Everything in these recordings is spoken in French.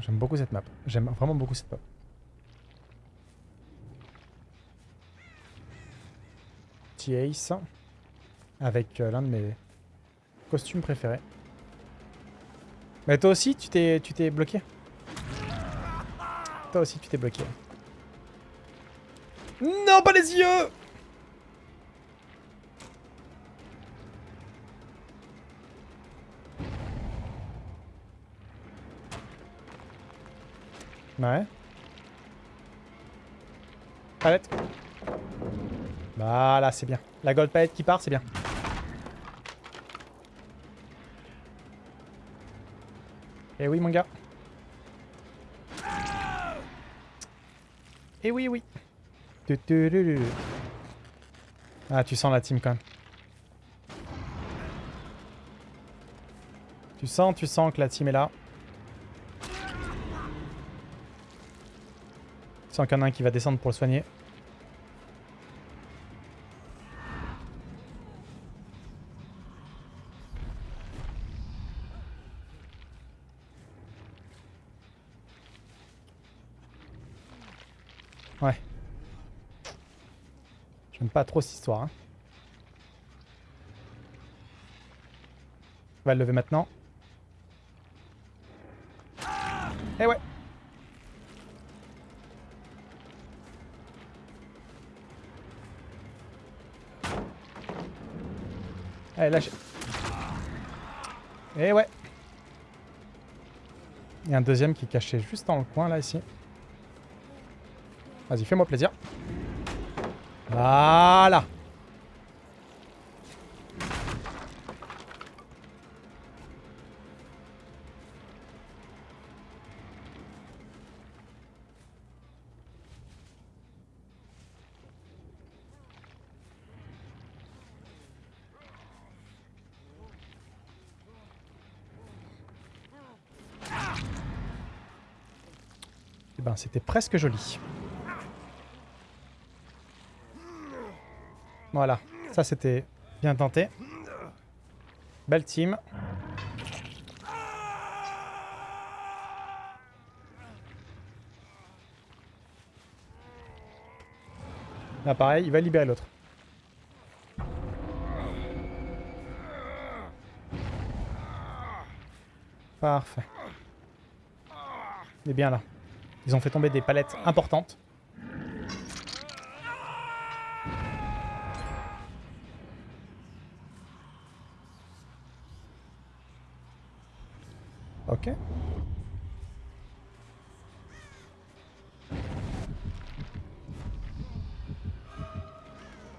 J'aime beaucoup cette map. J'aime vraiment beaucoup cette map. Petit Ace. Avec euh, l'un de mes costumes préférés. Mais toi aussi, tu t'es tu t'es bloqué Toi aussi, tu t'es bloqué. Non, pas les yeux Ouais. Palette. Voilà, c'est bien. La gold palette qui part, c'est bien. Eh oui, mon gars. Eh oui, oui. Ah, tu sens la team quand même. Tu sens, tu sens que la team est là. A un qui va descendre pour le soigner. Ouais. J'aime pas trop cette histoire. Hein. On va le lever maintenant. Allez, lâchez. Eh ouais Il y a un deuxième qui est caché juste dans le coin, là, ici. Vas-y, fais-moi plaisir. Voilà. Eh ben, c'était presque joli. Voilà, ça c'était bien tenté. Belle team. Là pareil, il va libérer l'autre. Parfait. Il est bien là. Ils ont fait tomber des palettes importantes. Ok.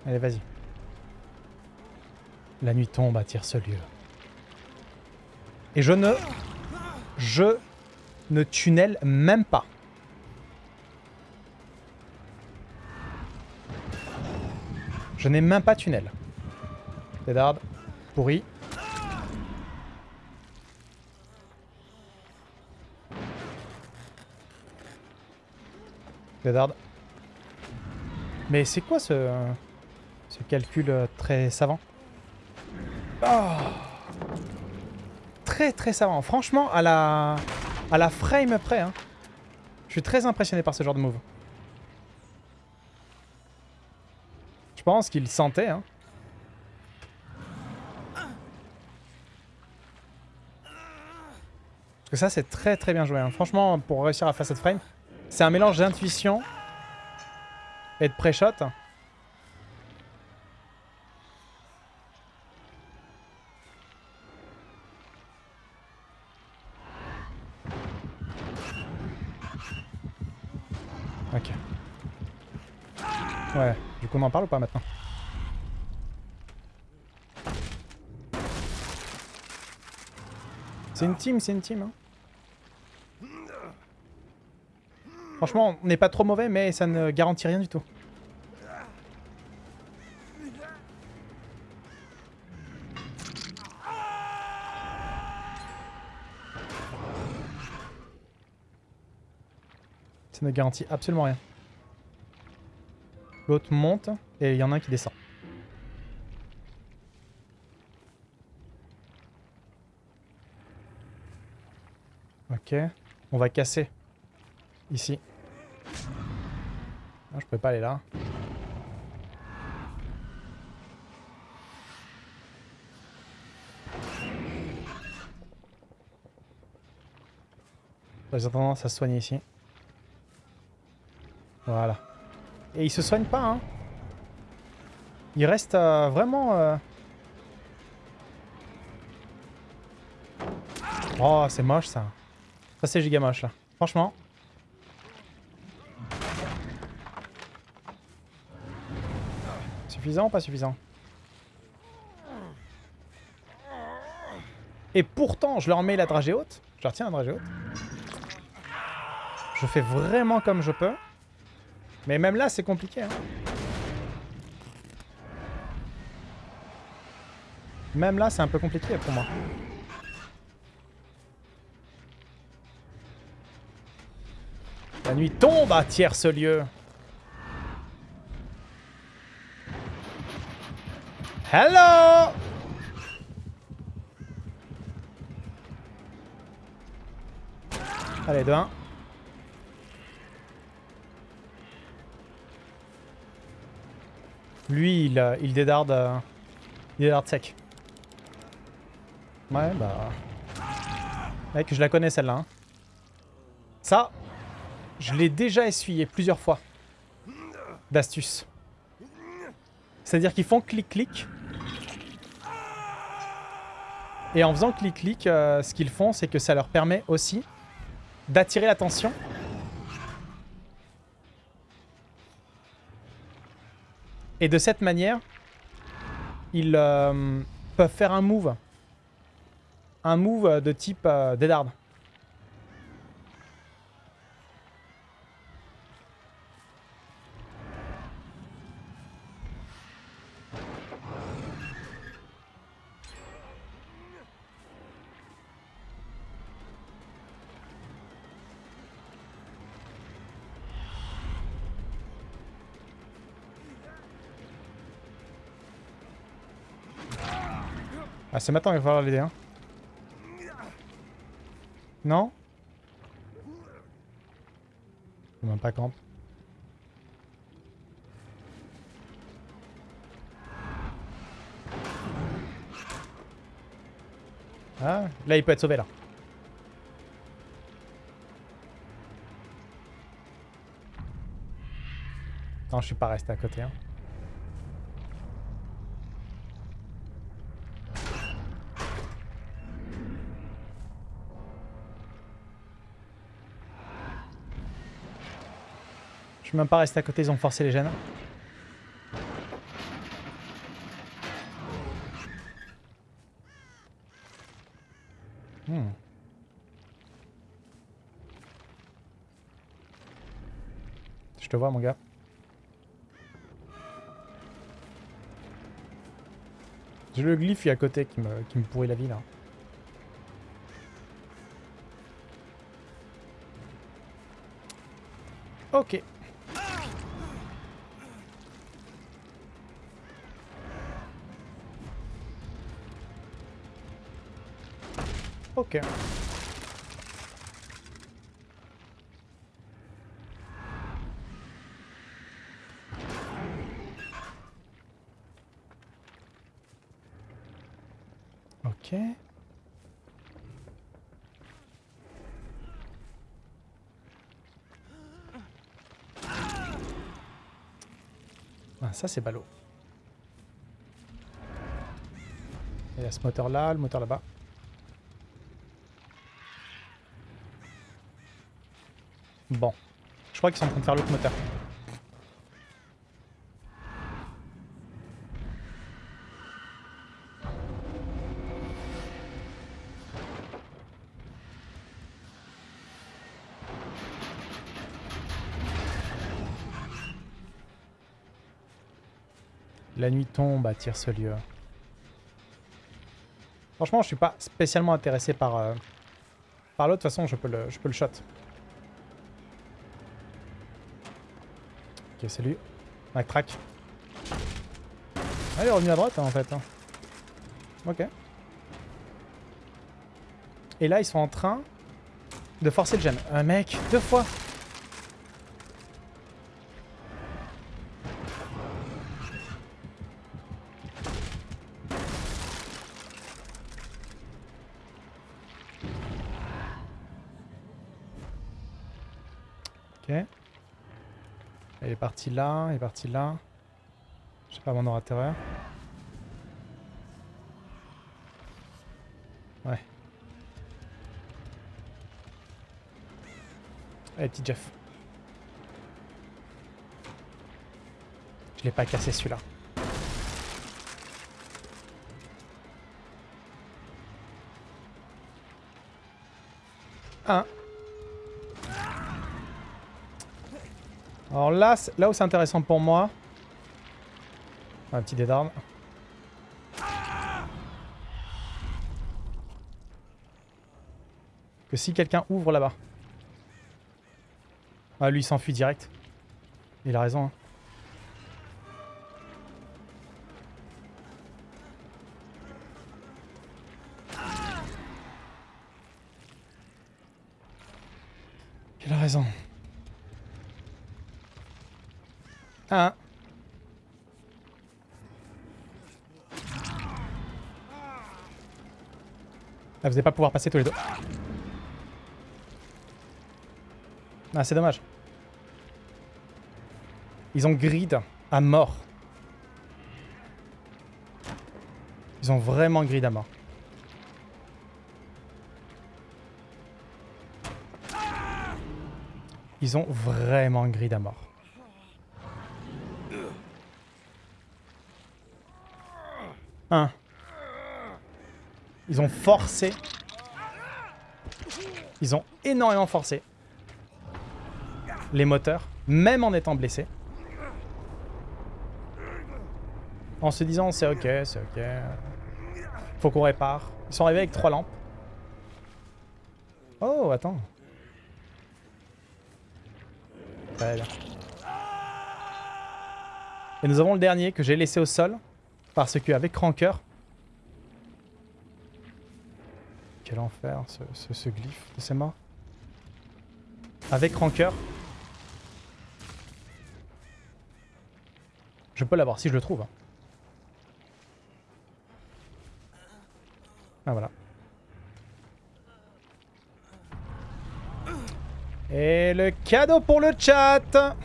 Allez, vas-y. La nuit tombe à tire ce lieu. Et je ne... Je ne tunnel même pas. Je n'ai même pas tunnel. Dead Pourri. Mais c'est quoi ce, calcul euh, très savant? Oh Très très savant. Franchement, à la, à la frame près. Hein. Je suis très impressionné par ce genre de move. Pense qu'il sentait. Hein. Parce que ça, c'est très très bien joué. Hein. Franchement, pour réussir à faire cette frame, c'est un mélange d'intuition et de pré-shot. Ok. Ouais, du coup on en parle ou pas maintenant C'est une team, c'est une team. Hein. Franchement, on n'est pas trop mauvais, mais ça ne garantit rien du tout. Ça ne garantit absolument rien. L'autre monte et il y en a un qui descend. Ok. On va casser. Ici. Ah, je peux pas aller là. Ont tendance à se soigner ici. Voilà. Et ils se soignent pas, hein. Ils restent euh, vraiment... euh, Oh, c'est moche, ça. Ça, c'est giga moche, là. Franchement. Suffisant ou pas suffisant? Et pourtant, je leur mets la dragée haute. Je leur tiens la dragée haute. Je fais vraiment comme je peux. Mais même là, c'est compliqué. hein. Même là, c'est un peu compliqué pour moi. La nuit tombe à tierce lieu. Hello Allez, 2-1. Lui, il, dédarde... euh, il dédarde sec. Ouais, bah... Mec, je la connais celle-là. hein. Ça, je l'ai déjà essuyé plusieurs fois. D'astuce. C'est-à-dire qu'ils font clic-clic. Et en faisant clic-clic, euh, ce qu'ils font, c'est que ça leur permet aussi d'attirer l'attention. Et de cette manière, ils euh, peuvent faire un move. Un move de type euh. Ah, c'est maintenant qu'il va falloir l'aider, hein. Non? Même pas camp. Ah, là il peut être sauvé là. Non, je suis pas resté à côté. Hein. Je suis même pas resté à côté, ils ont forcé les gènes. Hmm. Je te vois mon gars. J'ai le glyphe à côté qui me, qui me pourrit la vie là. Ok. Ok. Ok. Ah, ça c'est ballot. Il y a ce moteur là, le moteur là-bas. Bon. Je crois qu'ils sont en train de faire l'autre moteur. La nuit tombe à tire ce lieu. Franchement, je suis pas spécialement intéressé par, euh, par l'autre. De toute façon, je peux le, je peux le shot. Ok, c'est lui. Mac track. Ah, il est revenu à droite hein, en fait. hein. Ok. Et là, ils sont en train de forcer le gemme. Un mec, deux fois parti là, il est parti là. Je sais pas, mon aura terreur. Ouais. Allez, petit Jeff. Je l'ai pas cassé celui-là. Un. Alors là, là où c'est intéressant pour moi... Un petit dé d'armes. Que si quelqu'un ouvre là-bas. Ah, lui, il s'enfuit direct. Il a raison. hein. Ah. Ah, vous n'allez pas pouvoir passer tous les deux. Ah, c'est dommage. Ils ont grid à mort. Ils ont vraiment grid à mort. Ils ont vraiment grid à mort. Un. Ils ont forcé. Ils ont énormément forcé. Les moteurs, même en étant blessés. En se disant c'est ok, c'est ok. Faut qu'on répare. Ils sont arrivés avec trois lampes. Oh, attends. Très bien. Et nous avons le dernier que j'ai laissé au sol. Parce qu'avec Rancœur... Quel enfer, ce, ce, ce glyphe de ces morts. Avec Rancœur... Je peux l'avoir si je le trouve. hein. Ah voilà. Et le cadeau pour le chat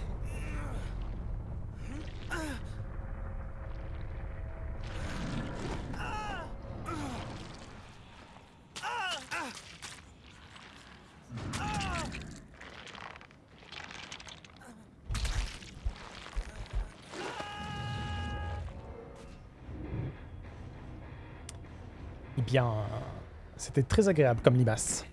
bien, c'était très agréable comme limace.